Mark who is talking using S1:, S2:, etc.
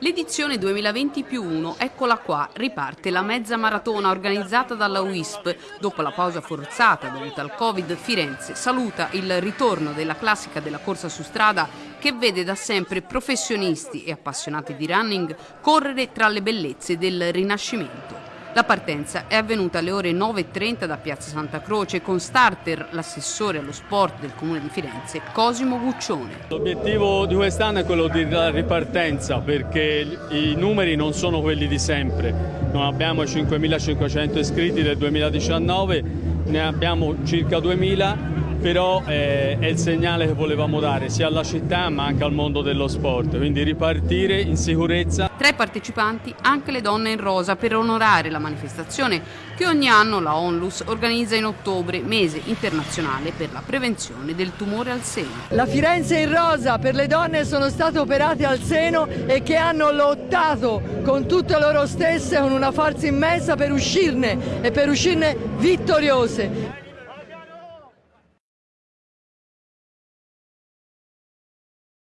S1: L'edizione 2020 più 1, eccola qua, riparte la mezza maratona organizzata dalla UISP. Dopo la pausa forzata dovuta al Covid, Firenze saluta il ritorno della classica della corsa su strada che vede da sempre professionisti e appassionati di running correre tra le bellezze del Rinascimento. La partenza è avvenuta alle ore 9.30 da Piazza Santa Croce con starter l'assessore allo sport del Comune di Firenze, Cosimo Guccione.
S2: L'obiettivo di quest'anno è quello della ripartenza perché i numeri non sono quelli di sempre. Non abbiamo 5.500 iscritti del 2019, ne abbiamo circa 2.000 però eh, è il segnale che volevamo dare sia alla città ma anche al mondo dello sport, quindi ripartire in sicurezza.
S1: Tra i partecipanti anche le donne in rosa per onorare la manifestazione che ogni anno la Onlus organizza in ottobre, mese internazionale per la prevenzione del tumore al seno.
S3: La Firenze in rosa per le donne sono state operate al seno e che hanno lottato con tutte loro stesse con una forza immensa per uscirne e per uscirne vittoriose.